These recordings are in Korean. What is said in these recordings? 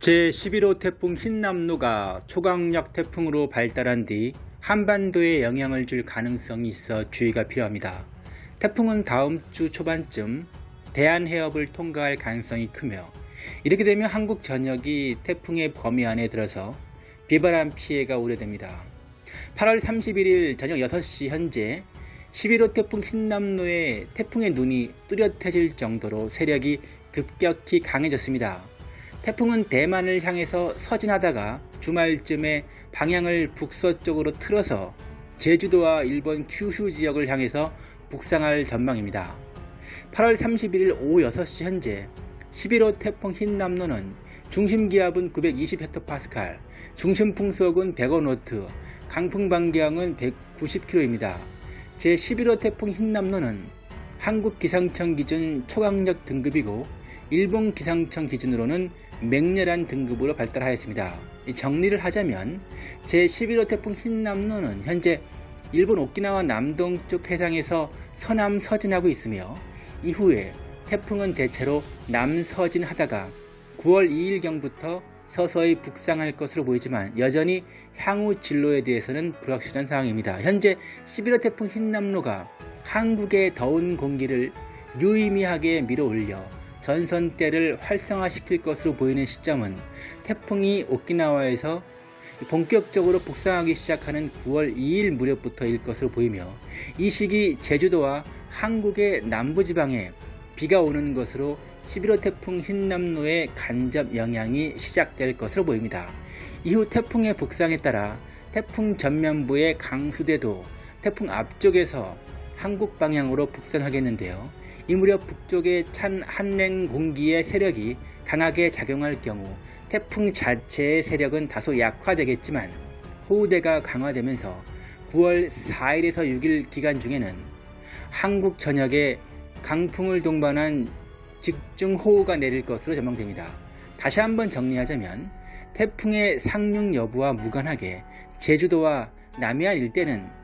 제11호 태풍 흰남노가 초강력 태풍으로 발달한 뒤 한반도에 영향을 줄 가능성이 있어 주의가 필요합니다. 태풍은 다음 주 초반쯤 대한해협을 통과할 가능성이 크며 이렇게 되면 한국 전역이 태풍의 범위 안에 들어서 비바람 피해가 우려됩니다. 8월 31일 저녁 6시 현재 11호 태풍 흰남노의 태풍의 눈이 뚜렷해질 정도로 세력이 급격히 강해졌습니다. 태풍은 대만을 향해서 서진하다가 주말쯤에 방향을 북서쪽으로 틀어서 제주도와 일본 큐슈 지역을 향해서 북상할 전망입니다. 8월 31일 오후 6시 현재 11호 태풍 흰남노는 중심 기압은 920헥토파스칼, 중심 풍속은 100어노트, 강풍 반경은 190km입니다. 제11호 태풍 흰남노는 한국 기상청 기준 초강력 등급이고 일본 기상청 기준으로는 맹렬한 등급으로 발달하였습니다. 정리를 하자면 제11호 태풍 흰남노는 현재 일본 오키나와 남동쪽 해상에서 서남 서진하고 있으며 이후에 태풍은 대체로 남서진하다가 9월 2일경부터 서서히 북상할 것으로 보이지만 여전히 향후 진로에 대해서는 불확실한 상황입니다. 현재 11호 태풍 흰남노가 한국의 더운 공기를 유의미하게 밀어올려 전선대를 활성화시킬 것으로 보이는 시점은 태풍이 오키나와에서 본격적으로 북상하기 시작하는 9월 2일 무렵부터일 것으로 보이며 이 시기 제주도와 한국의 남부지방에 비가 오는 것으로 11호 태풍 흰남노의 간접 영향이 시작될 것으로 보입니다. 이후 태풍의 북상에 따라 태풍 전면부의 강수대도 태풍 앞쪽에서 한국 방향으로 북상하겠는데요. 이 무렵 북쪽의 찬 한랭 공기의 세력이 강하게 작용할 경우 태풍 자체의 세력은 다소 약화되겠지만 호우대가 강화되면서 9월 4일에서 6일 기간 중에는 한국 전역에 강풍을 동반한 집중호우가 내릴 것으로 전망됩니다. 다시 한번 정리하자면 태풍의 상륙 여부와 무관하게 제주도와 남해안 일대는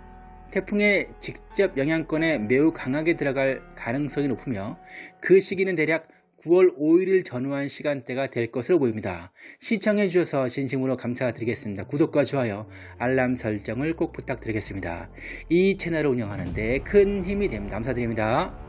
태풍의 직접 영향권에 매우 강하게 들어갈 가능성이 높으며 그 시기는 대략 9월 5일을 전후한 시간대가 될 것으로 보입니다. 시청해 주셔서 진심으로 감사드리겠습니다. 구독과 좋아요, 알람 설정을 꼭 부탁드리겠습니다. 이 채널을 운영하는 데 큰 힘이 됩니다. 감사드립니다.